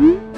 음.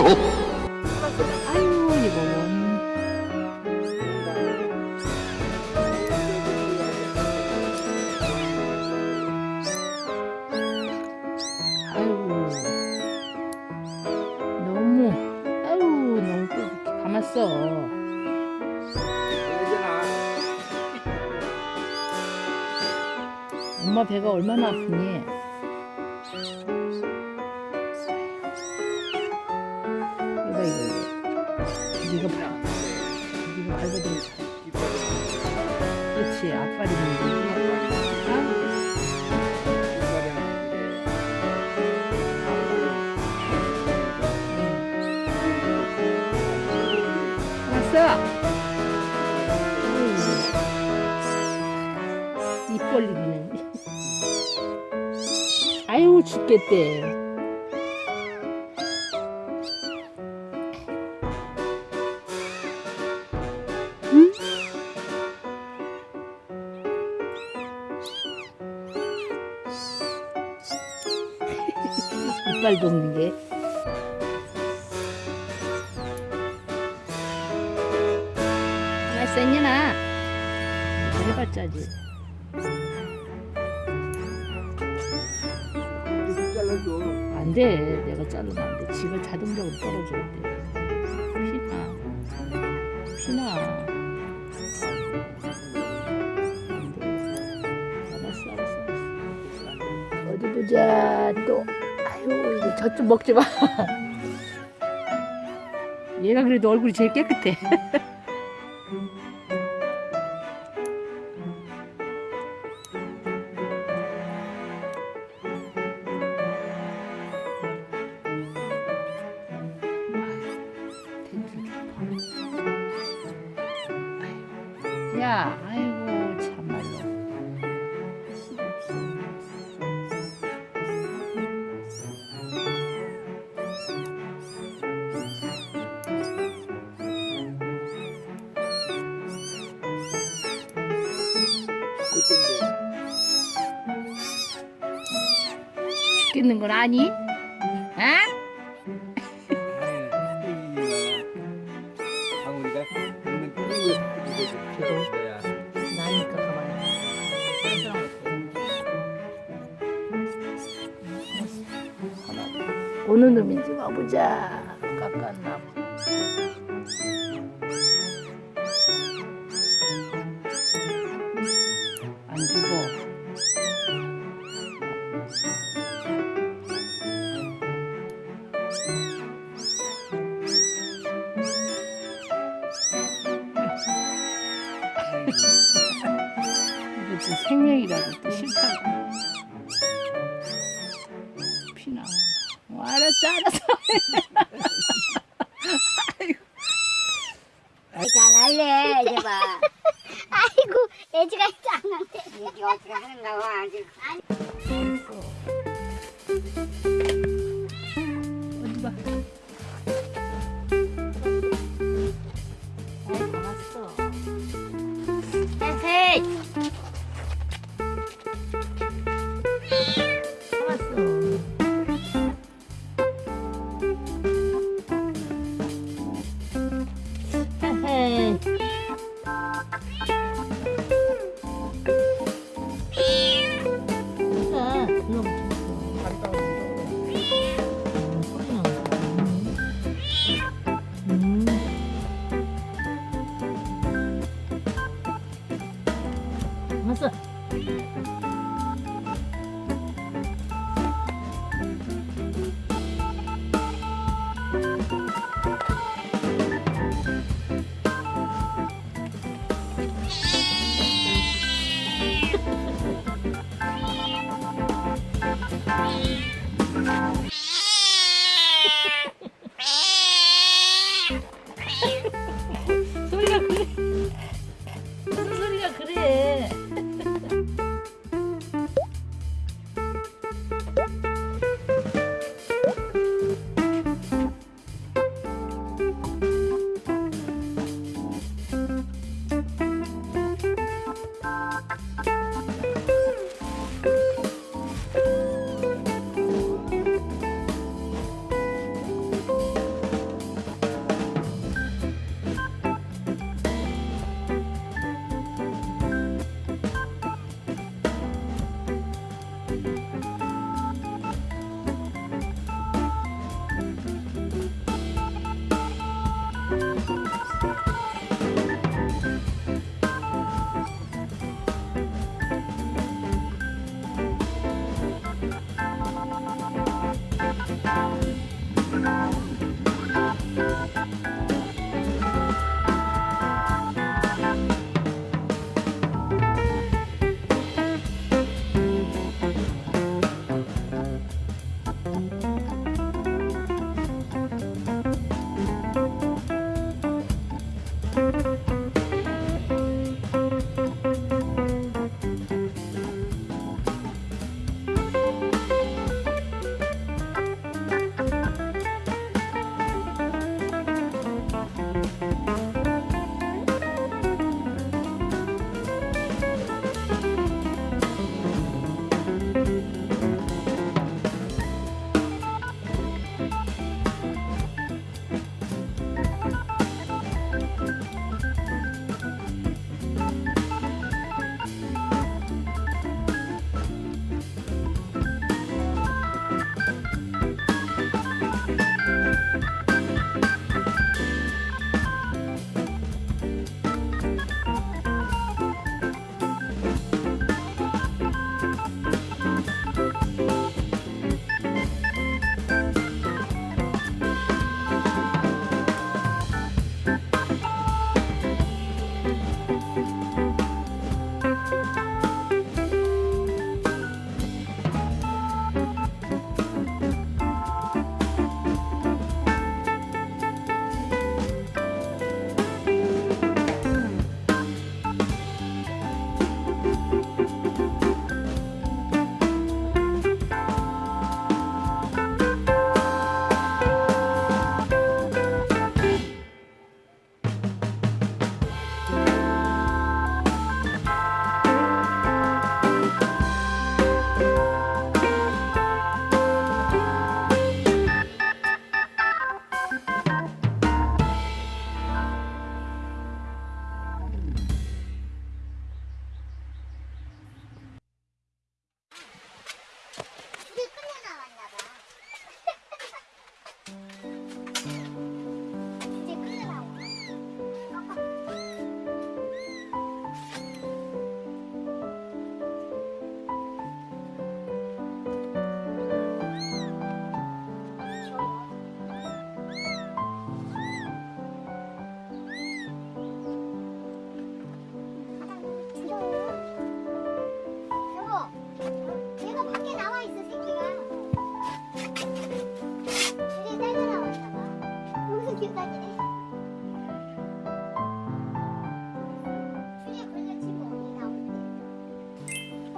아유 이거 원. 아유 너무 아유 너무 또 이렇게 감았어. 엄마 배가 얼마나 아프니? 왔어. 입 벌리기는. 아유 죽겠대. 응? 이빨 돕는 게. 쌩이나 해봤자지. 안 돼. 내가 자르면 안 돼. 지가 자동적으로 떨어져야 돼. 피나. 피나. 안 돼. 알았어, 알았어, 알았어. 어디 보자. 또. 아유, 이거 저쪽 먹지 마. 얘가 그래도 얼굴이 제일 깨끗해. 야, 아이고 참말로. 죽겠는 건 아니? 아? 방 어느 놈인지 봐보자. 깎았나. 안 죽어. 이게 또 생명이라고 또 싫다고. 알았어, 알았어. 잘할래 이제 봐. 아이고 애지가 짱한데. 이게 어떻게 하는가 봐 아주. 어디 봐. 왔어.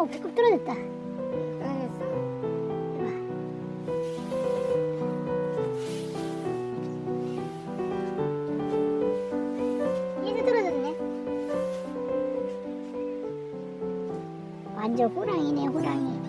어, 배꼽 떨어졌다. 떨어졌어? 얘도 떨어졌네. 완전 호랑이네, 호랑이.